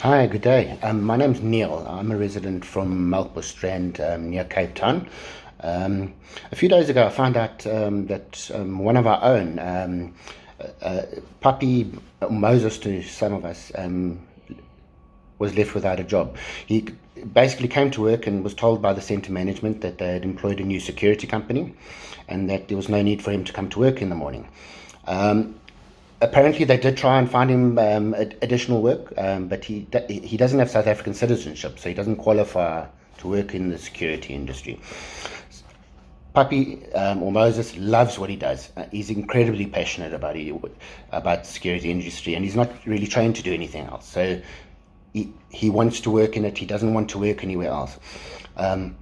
Hi, good day. Um, my name's Neil. I'm a resident from Melkbos Strand um, near Cape Town. Um, a few days ago, I found out um, that um, one of our own, um, uh, Puppy Moses to some of us, was left without a job. He basically came to work and was told by the centre management that they had employed a new security company and that there was no need for him to come to work in the morning. Um, apparently, they did try and find him um, additional work, um, but he he doesn't have South African citizenship, so he doesn't qualify to work in the security industry. Puppy um, or Moses loves what he does. Uh, he's incredibly passionate about it, about the security industry, and he's not really trained to do anything else. So he, he wants to work in it. He doesn't want to work anywhere else. Um,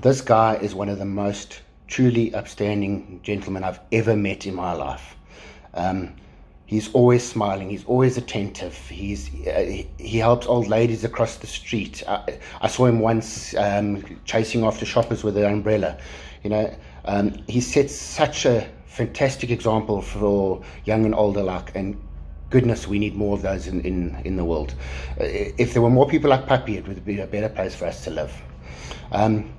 this guy is one of the most truly upstanding gentlemen I've ever met in my life. Um, he's always smiling. He's always attentive. He's uh, he helps old ladies across the street. I, I saw him once um, chasing after shoppers with an umbrella. You know, um, he sets such a fantastic example for young and old alike. And goodness, we need more of those in, in, in the world. Uh, if there were more people like Puppy, it would be a better place for us to live. Um,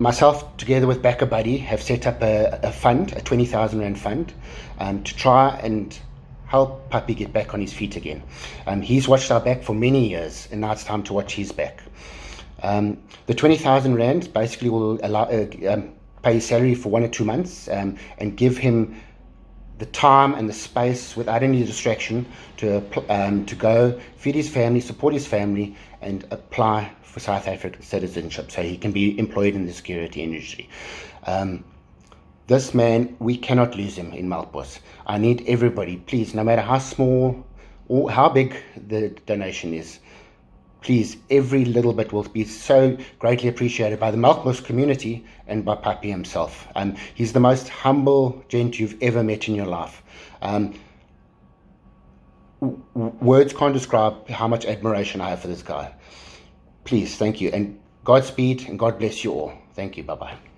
myself, together with BackaBuddy, have set up a, a fund, a 20,000 Rand fund, um, to try and help Puppy get back on his feet again. Um, he's watched our back for many years, and now it's time to watch his back. Um, the 20,000 Rand basically will allow, uh, um, pay his salary for one or two months um, and give him the time and the space without any distraction to um, to go feed his family, support his family, and apply for South African citizenship so he can be employed in the security industry. Um, this man, we cannot lose him in Melkbos. I need everybody, please, no matter how small or how big the donation is, please, every little bit will be so greatly appreciated by the Melkbos community and by Papi himself. Um, he's the most humble gent you've ever met in your life. Um, words can't describe how much admiration I have for this guy. Please, thank you. And Godspeed and God bless you all. Thank you. Bye bye.